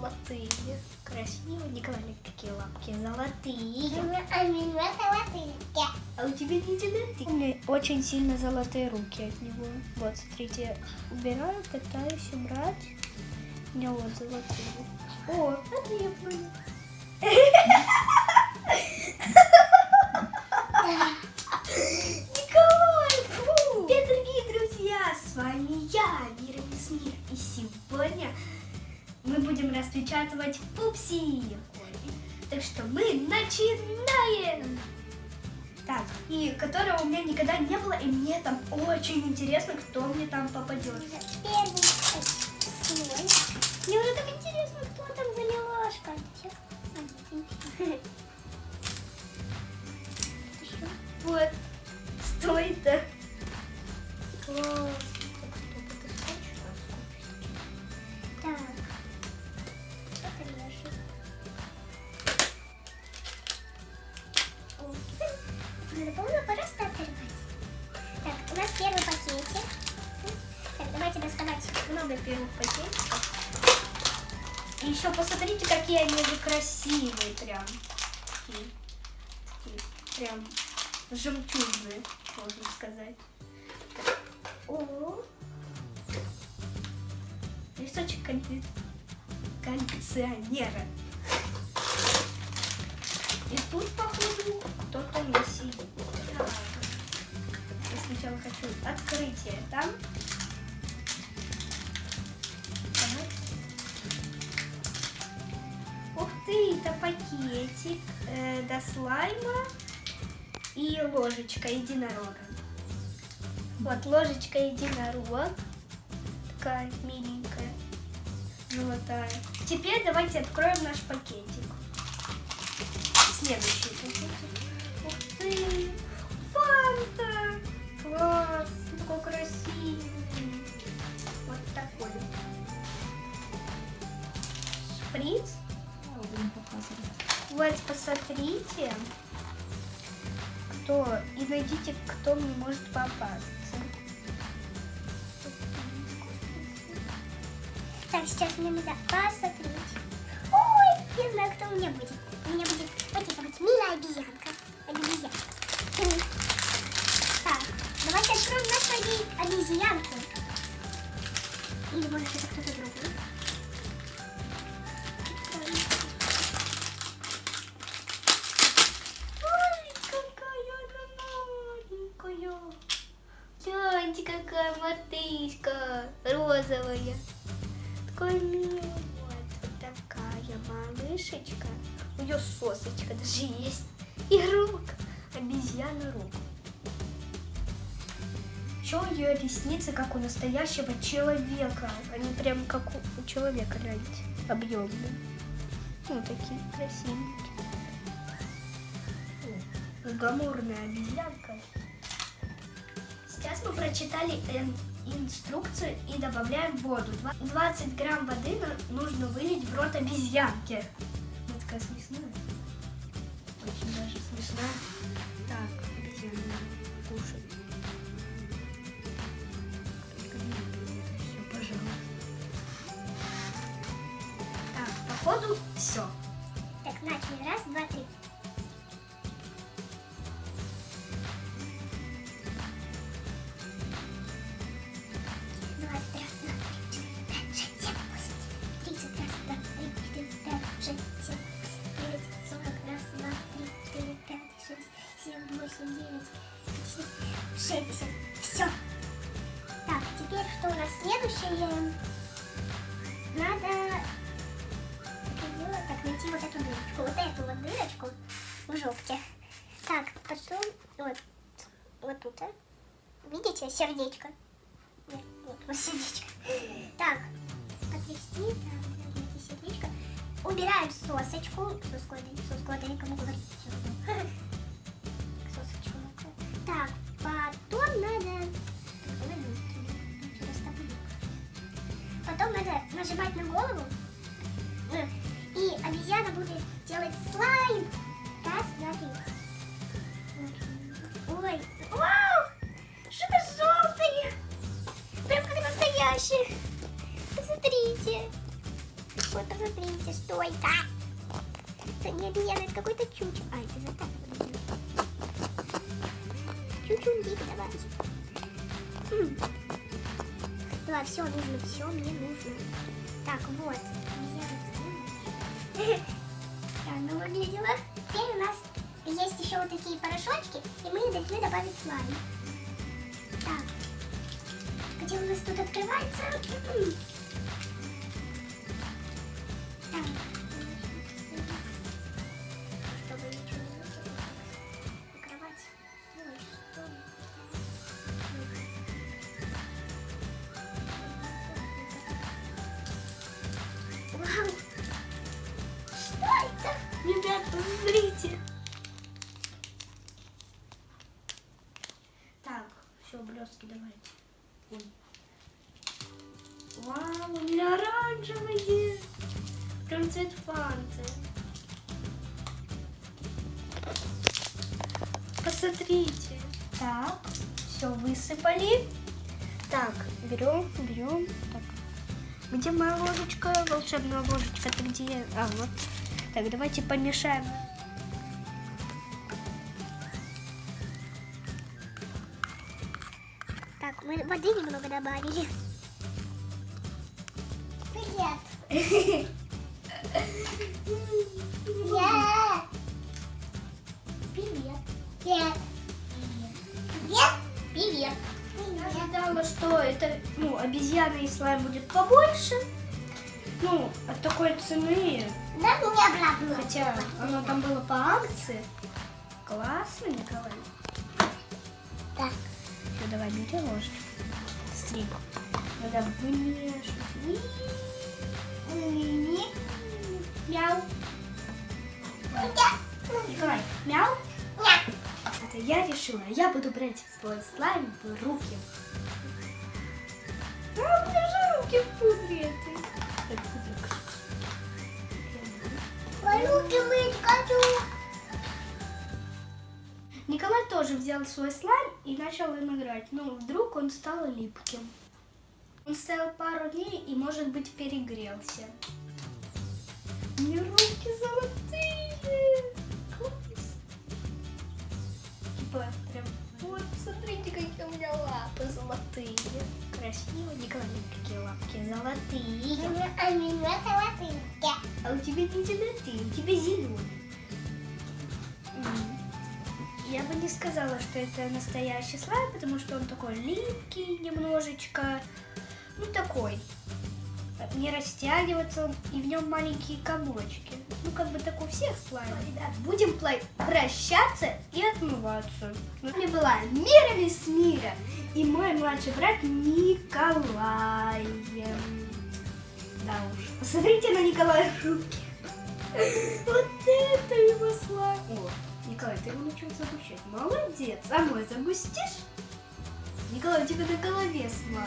золотые. Красиво. Николай, какие лапки золотые. А меня золотые. А у тебя не золотые. У меня очень сильно золотые руки от него. Вот, смотрите, убираю, пытаюсь убрать. У меня вот золотые. О, это я понял. Николай, фу! Привет, дорогие друзья! С вами я, Мира Мир. И сегодня мы будем распечатывать пупси. Так что мы начинаем! Так, и которого у меня никогда не было, и мне там очень интересно, кто мне там попадет. Первый. Мне уже так интересно, кто там еще посмотрите, какие они красивые прям. Такие, такие прям жемчужные, можно сказать. О, листочек конфет. коллекционера. И тут, походу, кто-то не сидит. Я сначала хочу открытие там. Это пакетик э, до слайма и ложечка единорога. Вот ложечка единорог. Такая миленькая, золотая. Теперь давайте откроем наш пакетик. Следующий посмотрите, кто, и найдите, кто мне может попасться. Так, сейчас мне надо посмотреть. Ой, я знаю, кто у меня будет. У меня будет вот эта вот милая обезьянка. Обезьянка. Так, давайте откроем нашу обезьянку. Или может это кто-то Мартышка розовая. Такая милая. Вот такая малышечка. У нее сосочка даже есть. И рук. Обезьяна рук. Еще у нее ресницы, как у настоящего человека. Они прям как у, человека, гляньте, объемные. Ну, такие красивенькие. Гламурная обезьянка. Прочитали инструкцию и добавляем воду. Два- 20 грамм воды нужно вылить в рот обезьянки. Вот такая смешная. Очень даже смешная. Так, обезьяна кушает. Всё, пожалуйста. Так, походу все. Так, начали. Раз, два, три. 60. Все. Так, теперь что у нас следующее? Надо делать, так, найти вот эту дырочку. Вот эту вот дырочку в жопке. Так, потом вот, вот тут, а? Видите, сердечко? Нет, нет, вот сердечко. Так, потрясти, там, сердечко. Убираем сосочку. Соску, соску, это никому говорить. Нажимать на голову. Э, И обезьяна будет делать слайм. Раз, два. Ой, вау! Что-то желтое. Прям как настоящее. Посмотрите. Вот, посмотрите. Ой-ка. Это не обезьяна, это какой-то чучу. А, это за так. Чучундик давай. Давай, все нужно, все мне нужно. Так, вот. Обезьяна Странно выглядела. Теперь у нас есть еще вот такие порошочки, и мы должны добавить слайм. Так. Где у нас тут открывается? М. Так. Блестки давайте. Ой. Вау, у меня оранжевые. Прям цвет фанты. Посмотрите. Так, все высыпали. Так, берем, берем. Так, где моя ложечка? Волшебная ложечка, ты где? А, вот. Так, давайте помешаем. Так, мы воды немного добавили. Привет. Привет. Привет. Привет. Привет. Привет. Я ожидала, что это, ну, обезьяна и слайм будет побольше. Ну, от такой цены, Да, мне обратно. хотя оно там было по акции. Классно, Николай. Так. Давай, бери ложечку. Стрик. Надо вымешивать. Мяу. Николай, мяу. Это я решила, я буду брать свой слайм в руки. Тоже взял свой слайм и начал им играть, но вдруг он стал липким. Он стоял пару дней и, может быть, перегрелся. У меня руки золотые. Класс. Типа, прям, вот, смотрите, какие у меня лапы золотые. Красиво. Николай, какие лапки золотые. А меня золотые. А у тебя не золотые, у тебя зеленые. Я бы не сказала, что это настоящий слайм, потому что он такой липкий немножечко. Ну, такой. Не растягивается и в нем маленькие комочки. Ну, как бы так у всех слаймов. Ребят, будем прощаться и отмываться. С вами была Мира без мира и мой младший брат Николай. Да уж. Посмотрите на Николая руки. Вот это его слайм. Николай, ты его начал загущать. Молодец. А мой загустишь? Николай, у тебя на голове слайм.